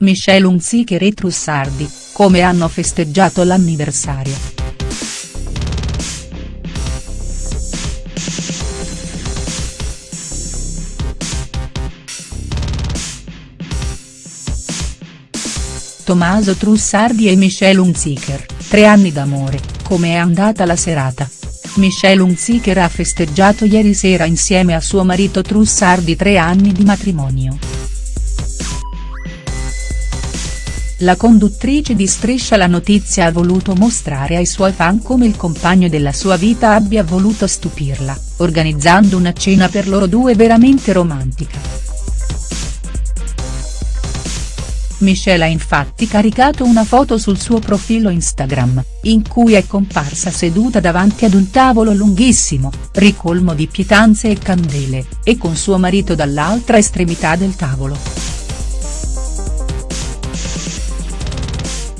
Michelle Hunziker e Trussardi, come hanno festeggiato l'anniversario. Tommaso Trussardi e Michelle Hunziker, tre anni d'amore, come è andata la serata?. Michelle Hunziker ha festeggiato ieri sera insieme a suo marito Trussardi tre anni di matrimonio. La conduttrice di Striscia la notizia ha voluto mostrare ai suoi fan come il compagno della sua vita abbia voluto stupirla, organizzando una cena per loro due veramente romantica. Michelle ha infatti caricato una foto sul suo profilo Instagram, in cui è comparsa seduta davanti ad un tavolo lunghissimo, ricolmo di pietanze e candele, e con suo marito dall'altra estremità del tavolo.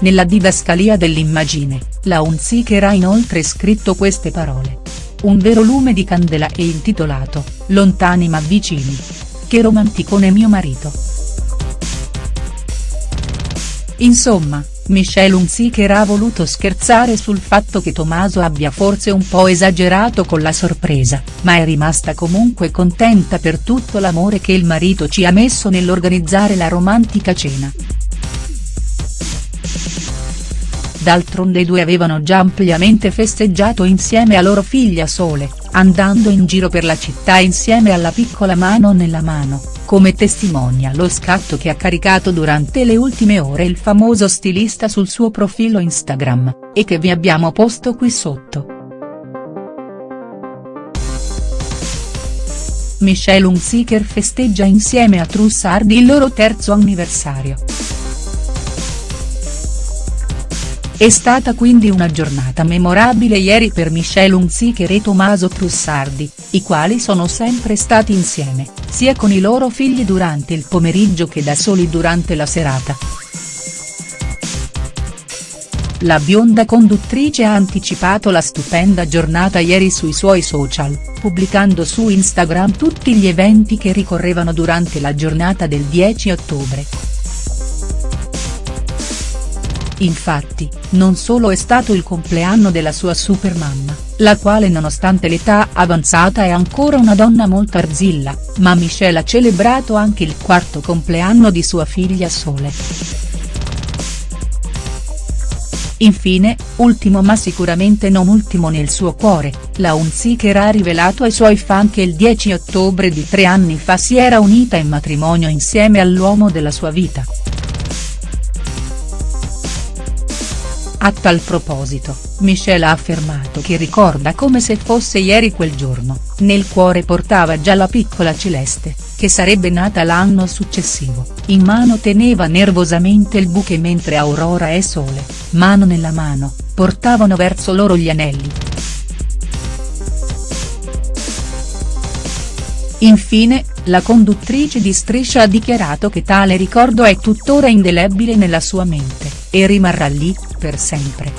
Nella didascalia dell'immagine, la Hunziker ha inoltre scritto queste parole. Un vero lume di candela e intitolato, Lontani ma vicini. Che romanticone mio marito. Insomma, Michelle Hunziker ha voluto scherzare sul fatto che Tommaso abbia forse un po' esagerato con la sorpresa, ma è rimasta comunque contenta per tutto l'amore che il marito ci ha messo nell'organizzare la romantica cena. D'altronde i due avevano già ampliamente festeggiato insieme a loro figlia Sole, andando in giro per la città insieme alla piccola mano nella mano, come testimonia lo scatto che ha caricato durante le ultime ore il famoso stilista sul suo profilo Instagram, e che vi abbiamo posto qui sotto. Michelle Hunziker festeggia insieme a Trussardi il loro terzo anniversario. È stata quindi una giornata memorabile ieri per Michelle Hunziker e Tommaso Trussardi, i quali sono sempre stati insieme, sia con i loro figli durante il pomeriggio che da soli durante la serata. La bionda conduttrice ha anticipato la stupenda giornata ieri sui suoi social, pubblicando su Instagram tutti gli eventi che ricorrevano durante la giornata del 10 ottobre. Infatti, non solo è stato il compleanno della sua supermamma, la quale nonostante l'età avanzata è ancora una donna molto arzilla, ma Michelle ha celebrato anche il quarto compleanno di sua figlia Sole. Infine, ultimo ma sicuramente non ultimo nel suo cuore, la Hunziker ha rivelato ai suoi fan che il 10 ottobre di tre anni fa si era unita in matrimonio insieme all'uomo della sua vita. A tal proposito, Michelle ha affermato che ricorda come se fosse ieri quel giorno, nel cuore portava già la piccola Celeste, che sarebbe nata l'anno successivo, in mano teneva nervosamente il buche mentre Aurora e Sole, mano nella mano, portavano verso loro gli anelli. Infine, la conduttrice di Striscia ha dichiarato che tale ricordo è tuttora indelebile nella sua mente, e rimarrà lì, per sempre.